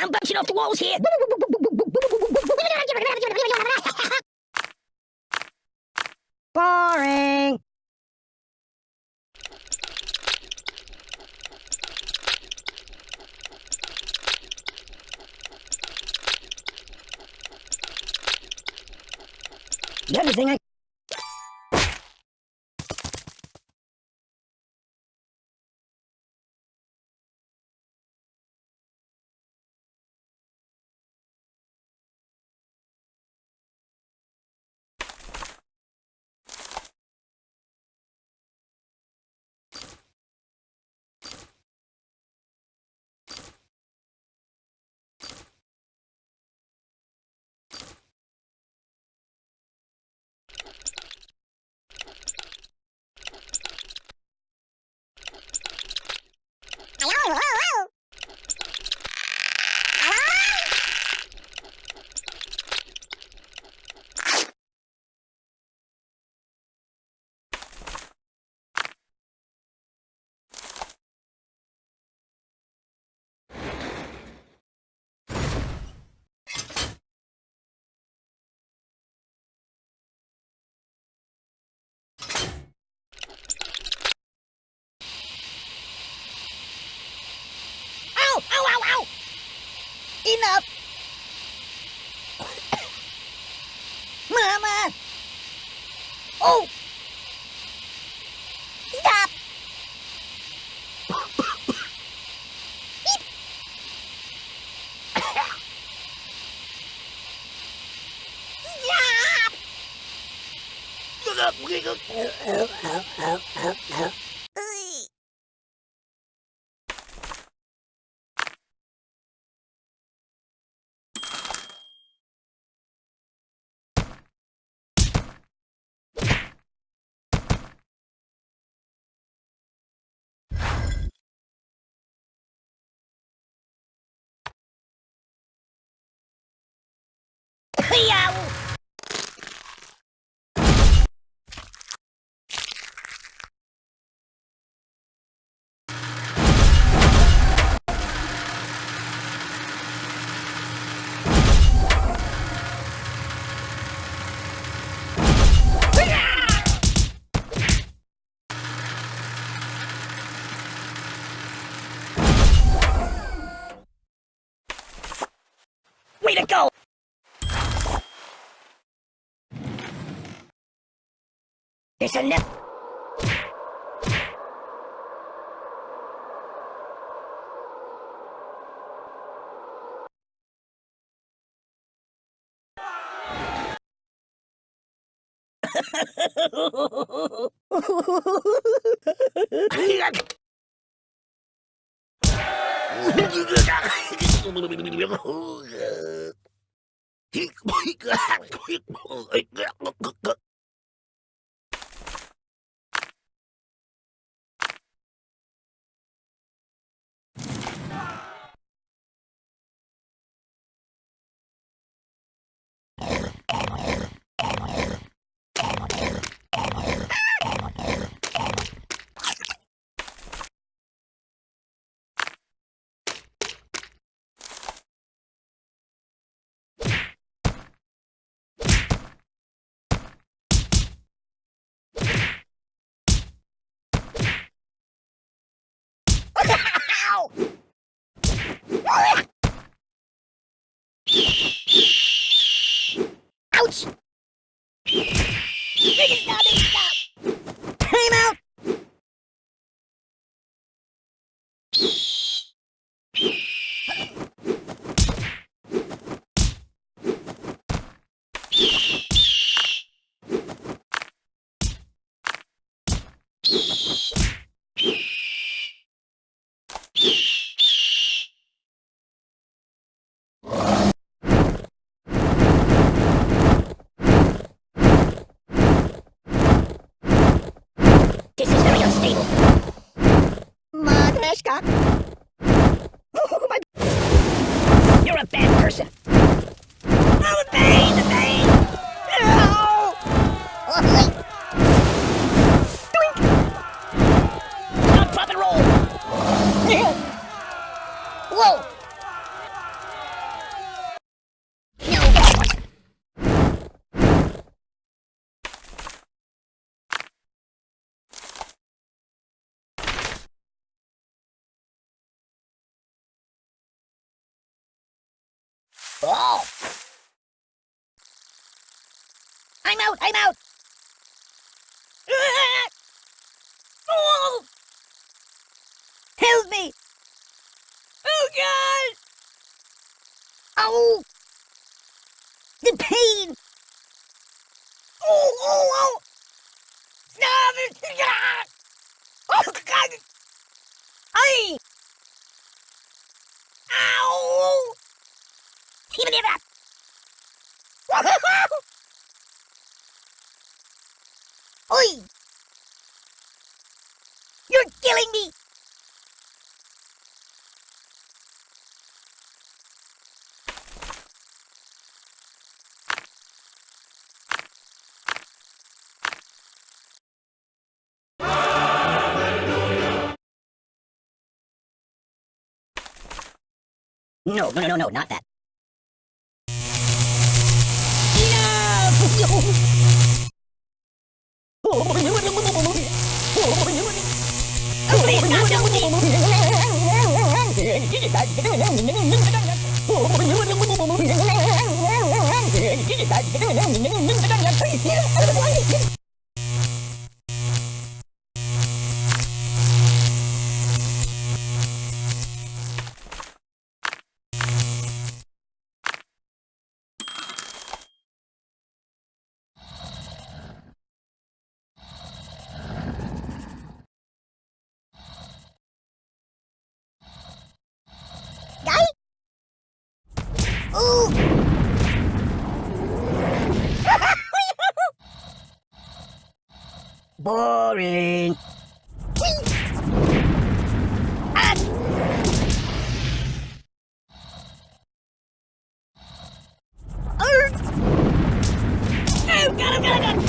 I'm bouncing off the walls here. Boring. The thing I Enough! Mama! Oh! Stop! Stop! Way to go! There's a lip. Ow! Ouch! Make it stop! Make it stop! Time out! This very unstable. Oh, my... You're a bad person. Oh! I'm out! I'm out! Ah! Oh! Help me! Oh God! Oh! The pain! Oh! Oh! Oh! Stop it! Ah! Oh God! Ay! Ow! Even if that! Oi! You're killing me! No, no, no, no, no, not that. Guy? Hãy subscribe cho kênh Ghiền Mì Gõ Để không bỏ lỡ những video hấp dẫn Boring. Ah! Oh, him, got him, got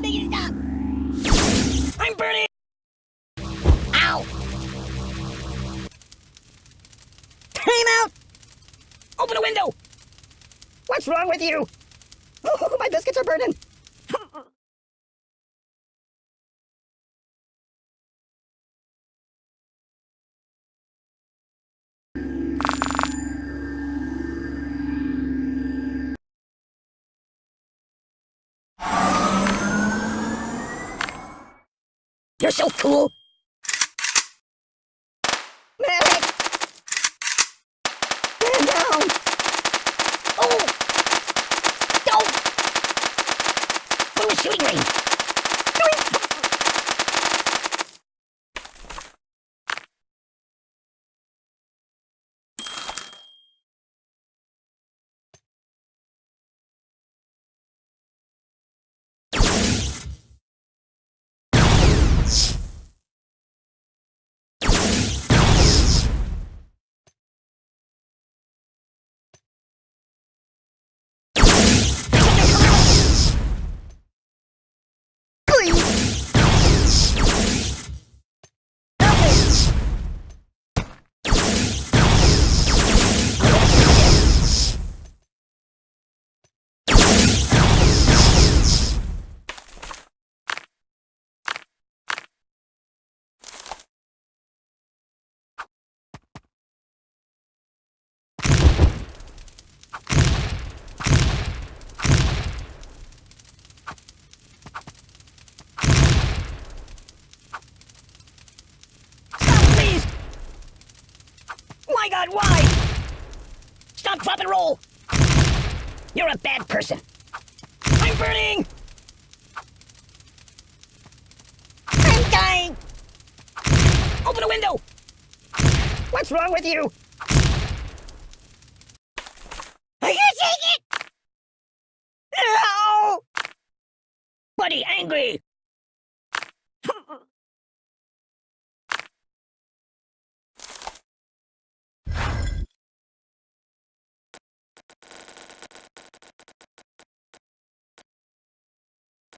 Make it stop! Make it stop! I'm burning! Ow! Time out! Open a window! What's wrong with you? Oh, my biscuits are burning! You're so cool! Medic! Man down! Oh! Go! To a shooting range! God, why? Stop, drop, and roll! You're a bad person. I'm burning! I'm dying! Open a window! What's wrong with you? I can't take it! No! Buddy, angry!